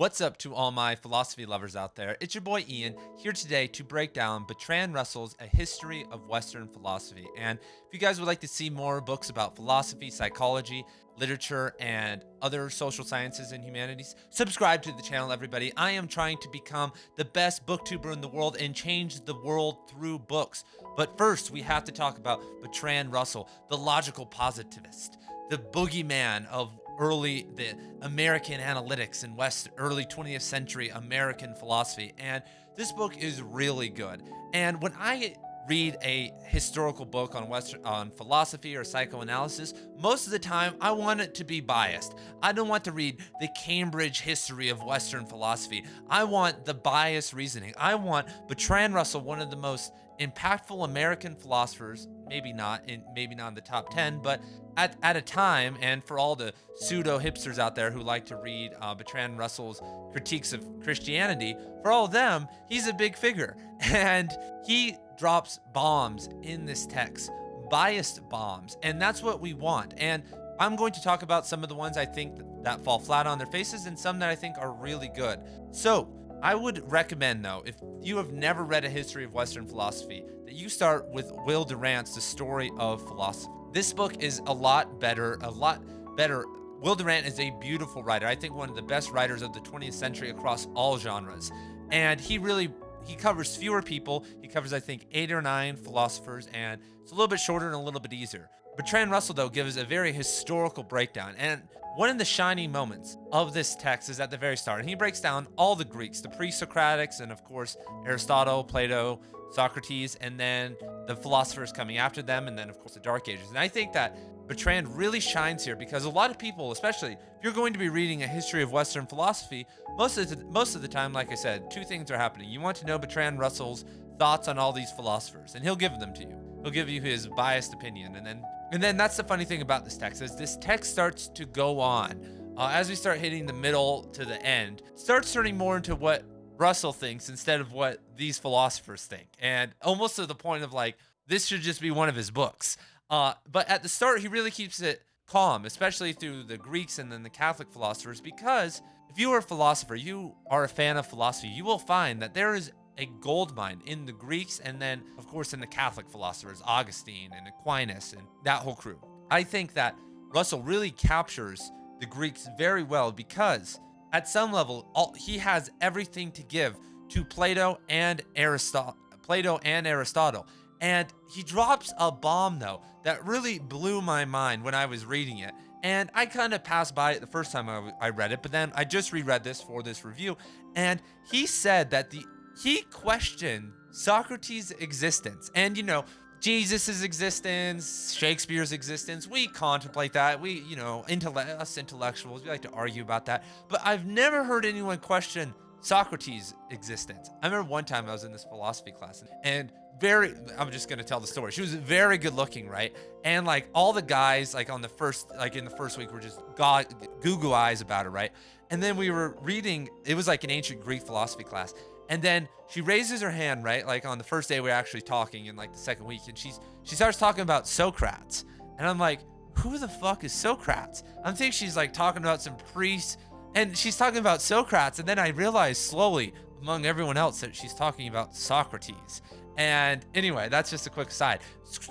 What's up to all my philosophy lovers out there? It's your boy Ian here today to break down Bertrand Russell's A History of Western Philosophy. And if you guys would like to see more books about philosophy, psychology, literature, and other social sciences and humanities, subscribe to the channel, everybody. I am trying to become the best booktuber in the world and change the world through books. But first, we have to talk about Bertrand Russell, the logical positivist, the boogeyman of early the American analytics in West early 20th century American philosophy. And this book is really good. And when I read a historical book on Western on philosophy or psychoanalysis, most of the time I want it to be biased. I don't want to read the Cambridge history of Western philosophy. I want the biased reasoning. I want Bertrand Russell, one of the most impactful American philosophers, maybe not in maybe not in the top 10, but at, at a time, and for all the pseudo hipsters out there who like to read uh, Bertrand Russell's critiques of Christianity, for all of them, he's a big figure. And he drops bombs in this text, biased bombs. And that's what we want. And I'm going to talk about some of the ones I think that fall flat on their faces and some that I think are really good. So, I would recommend, though, if you have never read a history of Western philosophy, that you start with Will Durant's The Story of Philosophy. This book is a lot better, a lot better. Will Durant is a beautiful writer. I think one of the best writers of the 20th century across all genres. And he really he covers fewer people. He covers, I think, eight or nine philosophers, and it's a little bit shorter and a little bit easier. Bertrand Russell, though, gives a very historical breakdown. And one of the shining moments of this text is at the very start. And he breaks down all the Greeks, the pre-Socratics, and of course, Aristotle, Plato, Socrates, and then the philosophers coming after them, and then, of course, the Dark Ages. And I think that Bertrand really shines here because a lot of people, especially if you're going to be reading a history of Western philosophy, most of the, most of the time, like I said, two things are happening. You want to know Bertrand Russell's thoughts on all these philosophers, and he'll give them to you. He'll give you his biased opinion, and then and then that's the funny thing about this text is this text starts to go on uh, as we start hitting the middle to the end, starts turning more into what Russell thinks instead of what these philosophers think, and almost to the point of like this should just be one of his books. Uh, but at the start, he really keeps it calm, especially through the Greeks and then the Catholic philosophers, because if you are a philosopher, you are a fan of philosophy, you will find that there is a gold mine in the Greeks and then, of course, in the Catholic philosophers, Augustine and Aquinas and that whole crew. I think that Russell really captures the Greeks very well because at some level, all, he has everything to give to Plato and Aristotle. Plato and Aristotle. And he drops a bomb though that really blew my mind when I was reading it. And I kind of passed by it the first time I, I read it, but then I just reread this for this review. And he said that the he questioned Socrates' existence. And, you know, Jesus' existence, Shakespeare's existence, we contemplate that. We, you know, intellect, us intellectuals, we like to argue about that. But I've never heard anyone question Socrates' existence. I remember one time I was in this philosophy class and very, I'm just going to tell the story. She was very good looking, right? And like all the guys, like on the first, like in the first week were just god, Google eyes about her, right? And then we were reading, it was like an ancient Greek philosophy class. And then she raises her hand, right? Like on the first day we are actually talking in like the second week. And she's she starts talking about Socrates. And I'm like, who the fuck is Socrates? I'm thinking she's like talking about some priest. And she's talking about Socrates. And then I realize slowly among everyone else that she's talking about Socrates. And anyway, that's just a quick aside.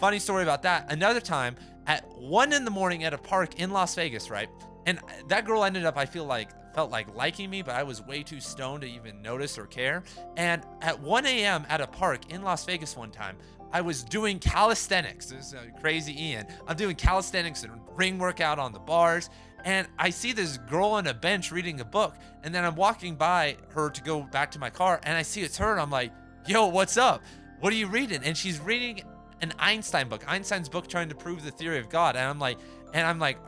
Funny story about that. Another time at one in the morning at a park in Las Vegas, right? And that girl ended up, I feel like, felt like liking me, but I was way too stoned to even notice or care. And at 1 a.m. at a park in Las Vegas one time, I was doing calisthenics. This is crazy Ian. I'm doing calisthenics and ring workout on the bars. And I see this girl on a bench reading a book. And then I'm walking by her to go back to my car. And I see it's her. And I'm like, yo, what's up? What are you reading? And she's reading an Einstein book, Einstein's book trying to prove the theory of God. And I'm like, and I'm like,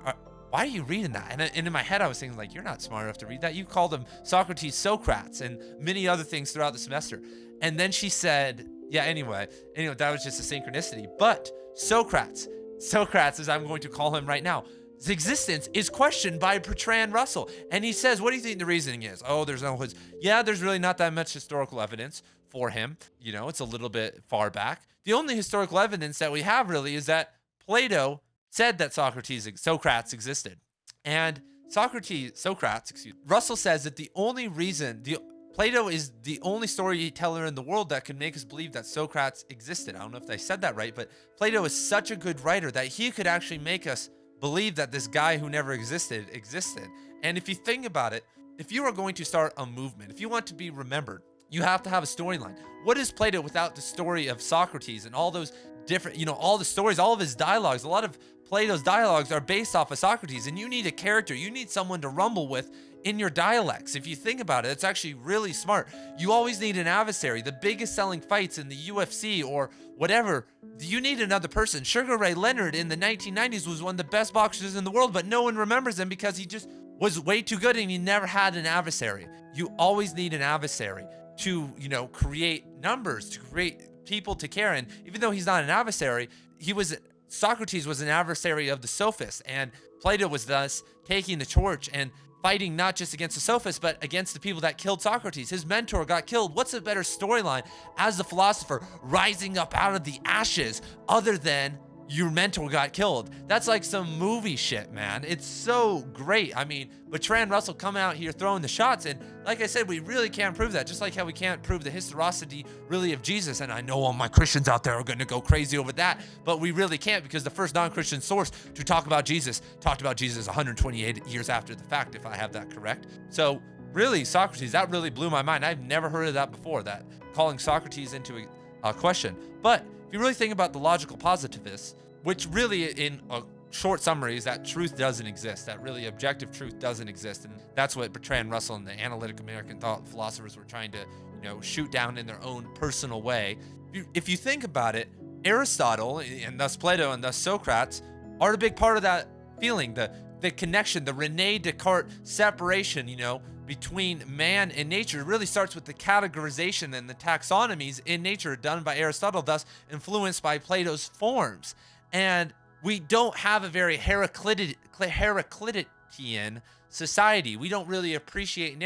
why are you reading that? And, uh, and in my head, I was thinking, like, you're not smart enough to read that. You called him Socrates, Socrates, and many other things throughout the semester. And then she said, yeah, anyway, anyway, that was just a synchronicity. But Socrates, Socrates, as I'm going to call him right now, his existence is questioned by Bertrand Russell. And he says, what do you think the reasoning is? Oh, there's no hoods. Yeah, there's really not that much historical evidence for him. You know, it's a little bit far back. The only historical evidence that we have really is that Plato said that Socrates, Socrates existed. And Socrates, Socrates, excuse Russell says that the only reason the Plato is the only storyteller in the world that can make us believe that Socrates existed. I don't know if I said that right, but Plato is such a good writer that he could actually make us believe that this guy who never existed existed. And if you think about it, if you are going to start a movement, if you want to be remembered, you have to have a storyline. What is Plato without the story of Socrates and all those different, you know, all the stories, all of his dialogues? A lot of Plato's dialogues are based off of Socrates, and you need a character, you need someone to rumble with in your dialects. If you think about it, it's actually really smart. You always need an adversary. The biggest selling fights in the UFC or whatever, you need another person. Sugar Ray Leonard in the 1990s was one of the best boxers in the world, but no one remembers him because he just was way too good and he never had an adversary. You always need an adversary to, you know, create numbers, to create people to care. And even though he's not an adversary, he was Socrates was an adversary of the sophists, and Plato was thus taking the torch and fighting not just against the sophists, but against the people that killed Socrates. His mentor got killed. What's a better storyline as the philosopher rising up out of the ashes other than your mentor got killed. That's like some movie shit, man. It's so great. I mean, Bertrand Russell coming out here throwing the shots, and like I said, we really can't prove that. Just like how we can't prove the historicity really of Jesus. And I know all my Christians out there are going to go crazy over that, but we really can't because the first non-Christian source to talk about Jesus talked about Jesus 128 years after the fact, if I have that correct. So really, Socrates, that really blew my mind. I've never heard of that before. That calling Socrates into a, a question, but if you really think about the logical positivists, which really in a short summary is that truth doesn't exist, that really objective truth doesn't exist. And that's what Bertrand Russell and the analytic American thought philosophers were trying to, you know, shoot down in their own personal way. If you think about it, Aristotle and thus Plato and thus Socrates are a big part of that feeling, the the connection, the Rene Descartes separation, you know, between man and nature really starts with the categorization and the taxonomies in nature done by Aristotle, thus influenced by Plato's forms. And we don't have a very Heraclitic, Heraclitian society. We don't really appreciate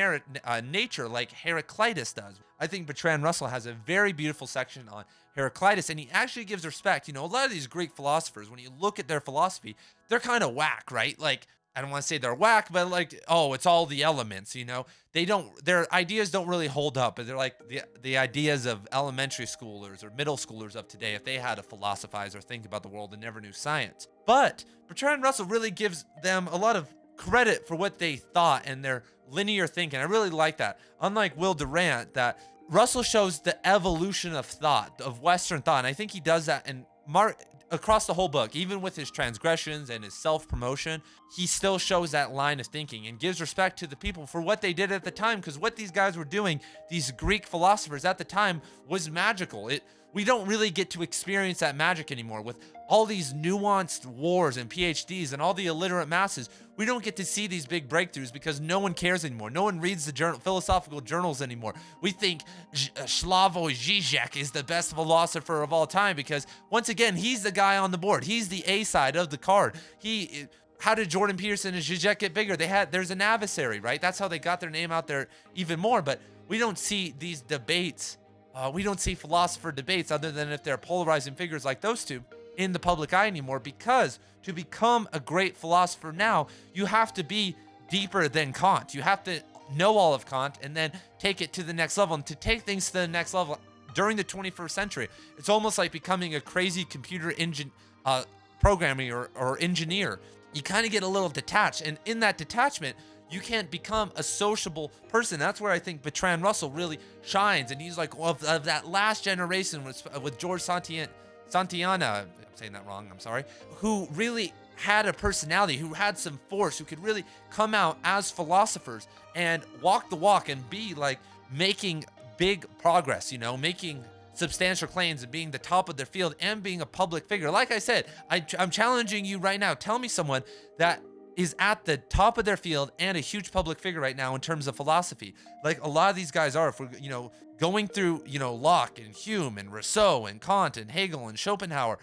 uh, nature like Heraclitus does. I think Bertrand Russell has a very beautiful section on Heraclitus, and he actually gives respect. You know, a lot of these Greek philosophers, when you look at their philosophy, they're kind of whack, right? Like I don't want to say they're whack, but like, oh, it's all the elements, you know? They don't, their ideas don't really hold up. But they're like the, the ideas of elementary schoolers or middle schoolers of today if they had to philosophize or think about the world and never knew science. But Bertrand Russell really gives them a lot of credit for what they thought and their linear thinking. I really like that. Unlike Will Durant, that Russell shows the evolution of thought, of Western thought. And I think he does that in Mark across the whole book, even with his transgressions and his self-promotion, he still shows that line of thinking and gives respect to the people for what they did at the time. Because what these guys were doing, these Greek philosophers at the time, was magical. It we don't really get to experience that magic anymore with all these nuanced wars and PhDs and all the illiterate masses. We don't get to see these big breakthroughs because no one cares anymore. No one reads the journal, philosophical journals anymore. We think uh, Slavoj Žižek is the best philosopher of all time because once again, he's the guy on the board. He's the A side of the card. He how did Jordan Peterson and Zizek get bigger? They had there's an adversary, right? That's how they got their name out there even more. But we don't see these debates uh, we don't see philosopher debates other than if they're polarizing figures like those two in the public eye anymore because to become a great philosopher now, you have to be deeper than Kant. You have to know all of Kant and then take it to the next level. And to take things to the next level during the 21st century, it's almost like becoming a crazy computer engine uh, programming or, or engineer. You kind of get a little detached. And in that detachment, you can't become a sociable person. That's where I think Bertrand Russell really shines. And he's like, well, of, of that last generation with, with George Santian, Santayana, I'm saying that wrong, I'm sorry, who really had a personality, who had some force, who could really come out as philosophers and walk the walk and be like making big progress, you know, making substantial claims and being the top of their field and being a public figure. Like I said, I, I'm challenging you right now. Tell me someone that is at the top of their field and a huge public figure right now in terms of philosophy. Like a lot of these guys are, if we're, you know, going through, you know, Locke and Hume and Rousseau and Kant and Hegel and Schopenhauer,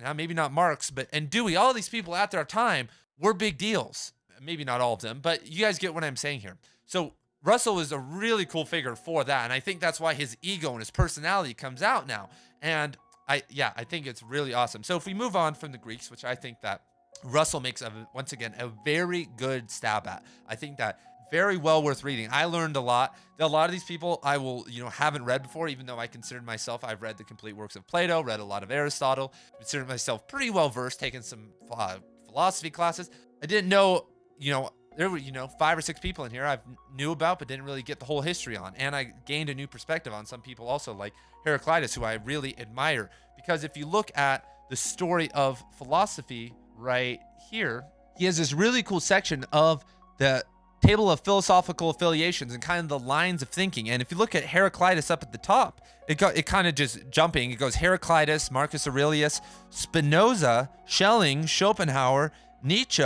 now maybe not Marx, but, and Dewey, all these people at their time were big deals. Maybe not all of them, but you guys get what I'm saying here. So Russell is a really cool figure for that. And I think that's why his ego and his personality comes out now. And I, yeah, I think it's really awesome. So if we move on from the Greeks, which I think that Russell makes a, once again a very good stab at. I think that very well worth reading. I learned a lot. A lot of these people I will, you know, haven't read before, even though I considered myself, I've read the complete works of Plato, read a lot of Aristotle, considered myself pretty well versed, taken some uh, philosophy classes. I didn't know, you know, there were, you know, five or six people in here I knew about, but didn't really get the whole history on. And I gained a new perspective on some people also, like Heraclitus, who I really admire. Because if you look at the story of philosophy right here, he has this really cool section of the table of philosophical affiliations and kind of the lines of thinking. And if you look at Heraclitus up at the top, it got it kind of just jumping. It goes Heraclitus, Marcus Aurelius, Spinoza, Schelling, Schopenhauer, Nietzsche,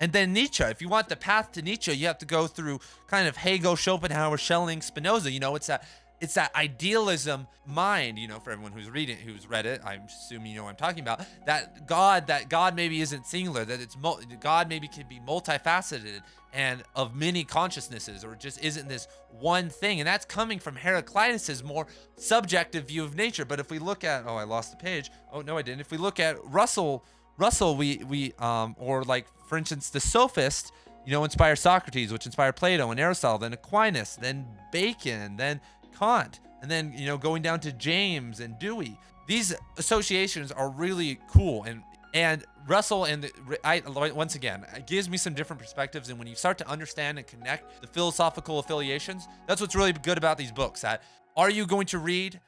and then Nietzsche. If you want the path to Nietzsche, you have to go through kind of Hegel, Schopenhauer, Schelling, Spinoza. You know, it's that it's that idealism mind, you know, for everyone who's reading, who's read it, I'm assuming you know what I'm talking about. That God, that God maybe isn't singular, that it's God maybe can be multifaceted and of many consciousnesses, or just isn't this one thing. And that's coming from Heraclitus's more subjective view of nature. But if we look at, oh, I lost the page. Oh no, I didn't. If we look at Russell, Russell, we we um, or like for instance, the sophist you know, inspire Socrates, which inspired Plato and Aristotle, then Aquinas, then Bacon, then Kant, and then, you know, going down to James and Dewey. These associations are really cool. And, and Russell and the, I, once again, it gives me some different perspectives. And when you start to understand and connect the philosophical affiliations, that's what's really good about these books. That are you going to read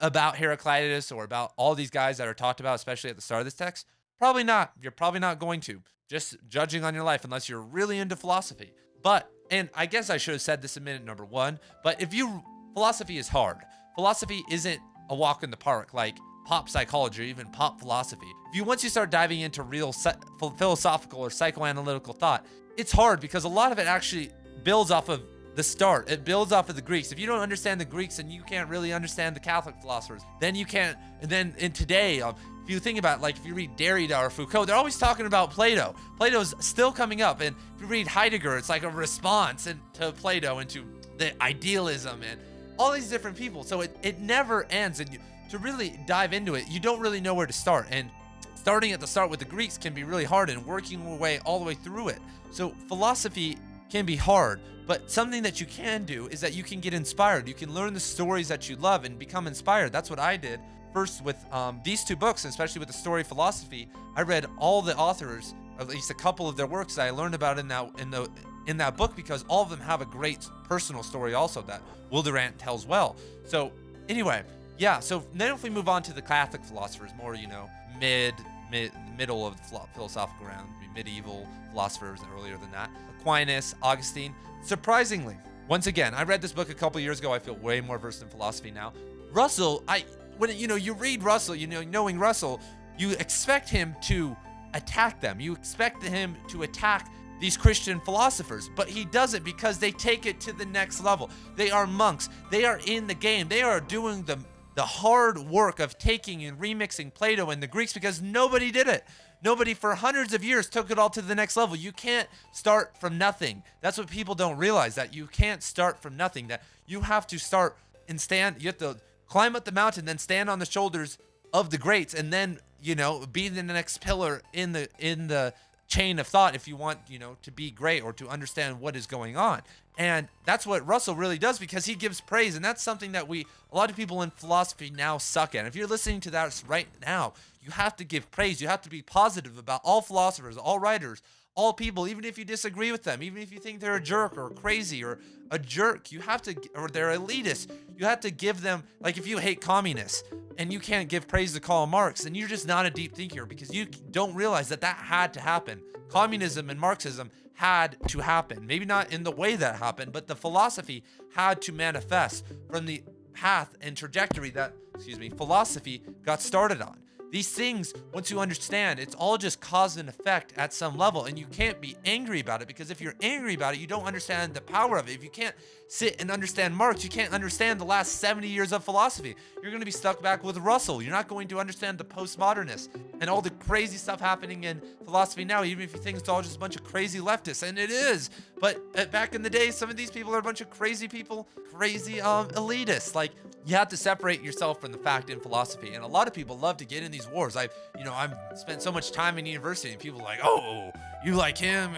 about Heraclitus or about all these guys that are talked about, especially at the start of this text? Probably not. You're probably not going to. Just judging on your life unless you're really into philosophy. But, and I guess I should have said this in minute number one, but if you philosophy is hard. Philosophy isn't a walk in the park like pop psychology or even pop philosophy. If you once you start diving into real philosophical or psychoanalytical thought, it's hard because a lot of it actually builds off of the start. It builds off of the Greeks. If you don't understand the Greeks and you can't really understand the Catholic philosophers, then you can't. And then in today, um, if you think about like if you read Derrida or Foucault, they're always talking about Plato. Plato's still coming up, and if you read Heidegger, it's like a response to Plato and to the idealism and all these different people. So it, it never ends. And you, to really dive into it, you don't really know where to start. And starting at the start with the Greeks can be really hard and working your way all the way through it. So philosophy can be hard, but something that you can do is that you can get inspired. You can learn the stories that you love and become inspired. That's what I did first with um, these two books, especially with the story philosophy. I read all the authors, at least a couple of their works that I learned about in that in the in that book because all of them have a great personal story also that Will tells well. So anyway, yeah. So then if we move on to the Catholic philosophers, more you know mid mid middle of the philosophical round, medieval philosophers earlier than that, Aquinas, Augustine. Surprisingly, once again, I read this book a couple years ago. I feel way more versed in philosophy now. Russell, I when you know you read Russell, you know knowing Russell, you expect him to attack them. You expect him to attack these Christian philosophers, but he does it because they take it to the next level. They are monks. They are in the game. They are doing the the hard work of taking and remixing Plato and the Greeks because nobody did it. Nobody for hundreds of years took it all to the next level. You can't start from nothing. That's what people don't realize that you can't start from nothing. That you have to start and stand. You have to climb up the mountain, then stand on the shoulders of the greats, and then you know be the next pillar in the in the chain of thought if you want, you know, to be great or to understand what is going on. And that's what Russell really does because he gives praise. And that's something that we, a lot of people in philosophy now suck at. If you're listening to that right now, you have to give praise. You have to be positive about all philosophers, all writers, all people, even if you disagree with them, even if you think they're a jerk or crazy or a jerk, you have to, or they're elitist, you have to give them, like if you hate communists and you can't give praise to Karl Marx, then you're just not a deep thinker because you don't realize that that had to happen. Communism and Marxism had to happen. Maybe not in the way that happened, but the philosophy had to manifest from the path and trajectory that, excuse me, philosophy got started on. These things, once you understand, it's all just cause and effect at some level, and you can't be angry about it because if you're angry about it, you don't understand the power of it. If you can't sit and understand Marx, you can't understand the last 70 years of philosophy. You're going to be stuck back with Russell. You're not going to understand the postmodernists and all the crazy stuff happening in philosophy now, even if you think it's all just a bunch of crazy leftists, and it is. But uh, back in the day, some of these people are a bunch of crazy people, crazy um, elitists. Like you have to separate yourself from the fact in philosophy. And a lot of people love to get in these wars. I've, you know, I've spent so much time in university and people like, oh, you like him?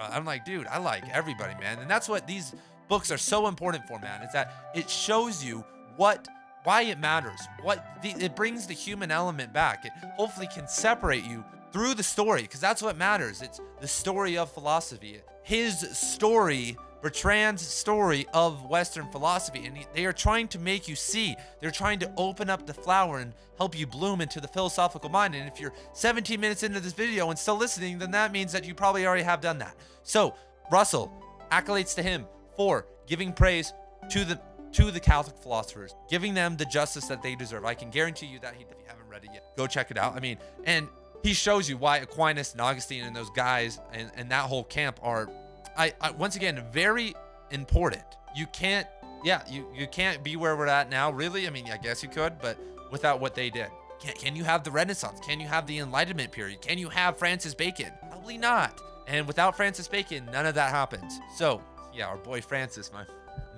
I'm like, dude, I like everybody, man. And that's what these books are so important for, man, is that it shows you what why it matters. What the, it brings the human element back. It hopefully can separate you through the story because that's what matters. It's the story of philosophy. His story, Bertrand's story of Western philosophy. And they are trying to make you see. They're trying to open up the flower and help you bloom into the philosophical mind. And if you're 17 minutes into this video and still listening, then that means that you probably already have done that. So, Russell, accolades to him for giving praise to the to the Catholic philosophers, giving them the justice that they deserve. I can guarantee you that if you haven't read it yet, go check it out. I mean, and he shows you why Aquinas and Augustine and those guys and, and that whole camp are, I, I once again, very important. You can't, yeah, you, you can't be where we're at now, really. I mean, I guess you could, but without what they did. Can, can you have the Renaissance? Can you have the Enlightenment period? Can you have Francis Bacon? Probably not. And without Francis Bacon, none of that happens. So, yeah, our boy Francis, my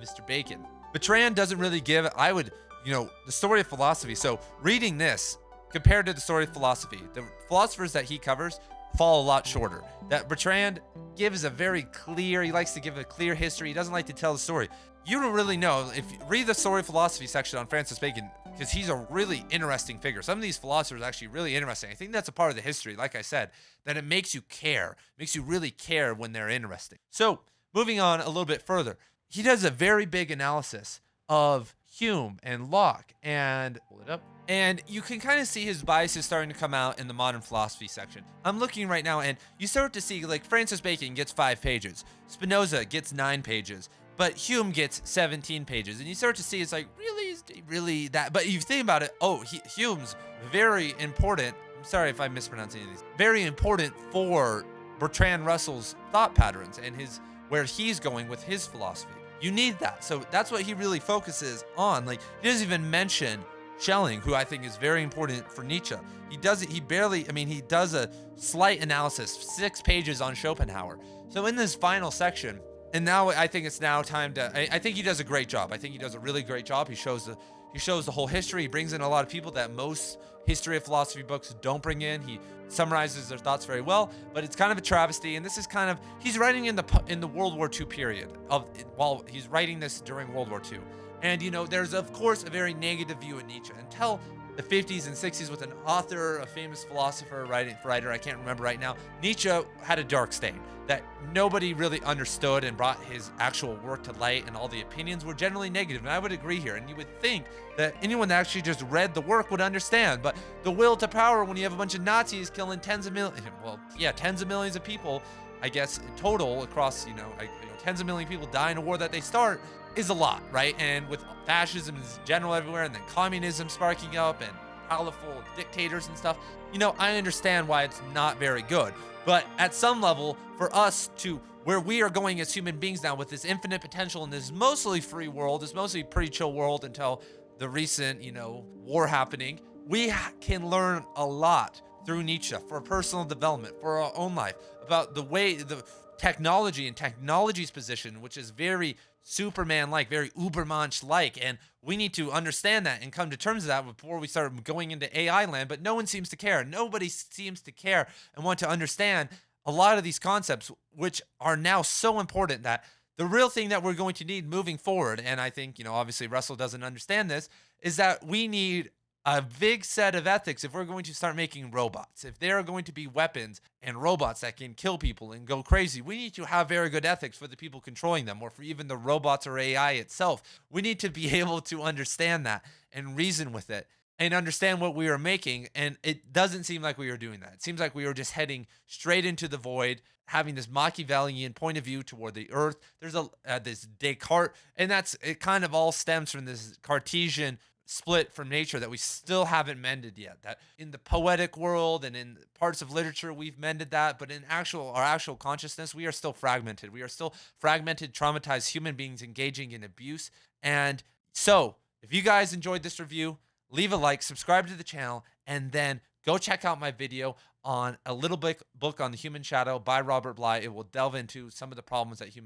Mr. Bacon. Bertrand doesn't really give, I would, you know, the story of philosophy. So reading this compared to the story of philosophy, the philosophers that he covers fall a lot shorter. That Bertrand gives a very clear, he likes to give a clear history. He doesn't like to tell the story. You don't really know if read the story philosophy section on Francis Bacon because he's a really interesting figure. Some of these philosophers actually really interesting. I think that's a part of the history, like I said, that it makes you care, makes you really care when they're interesting. So moving on a little bit further, he does a very big analysis of Hume and Locke and pull it up. And you can kind of see his biases starting to come out in the modern philosophy section. I'm looking right now and you start to see like Francis Bacon gets five pages, Spinoza gets nine pages, but Hume gets 17 pages. And you start to see it's like, really, really that? But you think about it, oh, he, Hume's very important. I'm sorry if I mispronounce any of these. Very important for Bertrand Russell's thought patterns and his where he's going with his philosophy. You need that. So that's what he really focuses on. Like he doesn't even mention Schelling, who I think is very important for Nietzsche. He does it, he barely, I mean, he does a slight analysis, six pages on Schopenhauer. So in this final section, and now I think it's now time to, I, I think he does a great job. I think he does a really great job. He shows the, he shows the whole history. He brings in a lot of people that most history of philosophy books don't bring in. He summarizes their thoughts very well, but it's kind of a travesty. And this is kind of he's writing in the in the World War II period of while he's writing this during World War II. And you know, there's of course a very negative view of Nietzsche until the 50s and 60s with an author, a famous philosopher, writing writer, I can't remember right now. Nietzsche had a dark stain that nobody really understood and brought his actual work to light, and all the opinions were generally negative. And I would agree here. And you would think that anyone that actually just read the work would understand. But the will to power, when you have a bunch of Nazis killing tens of millions, well, yeah, tens of millions of people, I guess, total across, you know, you know tens of million people die in a war that they start, is a lot, right? And with fascism in general everywhere, and then communism sparking up, and powerful dictators and stuff, you know, I understand why it's not very good. But at some level, for us to where we are going as human beings now with this infinite potential in this mostly free world, this mostly pretty chill world until the recent, you know, war happening, we can learn a lot through Nietzsche for personal development, for our own life, about the way the technology and technology's position, which is very Superman-like, very Ubermensch-like, and we need to understand that and come to terms with that before we start going into AI land. But no one seems to care. Nobody seems to care and want to understand a lot of these concepts, which are now so important that the real thing that we're going to need moving forward, and I think you know, obviously Russell doesn't understand this, is that we need a big set of ethics if we're going to start making robots. If there are going to be weapons and robots that can kill people and go crazy, we need to have very good ethics for the people controlling them or for even the robots or AI itself. We need to be able to understand that and reason with it and understand what we are making. And it doesn't seem like we are doing that. It seems like we are just heading straight into the void, having this Machiavellian point of view toward the earth. There's a uh, this Descartes, and that's it. Kind of all stems from this Cartesian split from nature that we still haven't mended yet that in the poetic world and in parts of literature we've mended that but in actual our actual consciousness we are still fragmented we are still fragmented traumatized human beings engaging in abuse and so if you guys enjoyed this review leave a like subscribe to the channel and then go check out my video on a little book book on the human shadow by Robert Bly. It will delve into some of the problems that human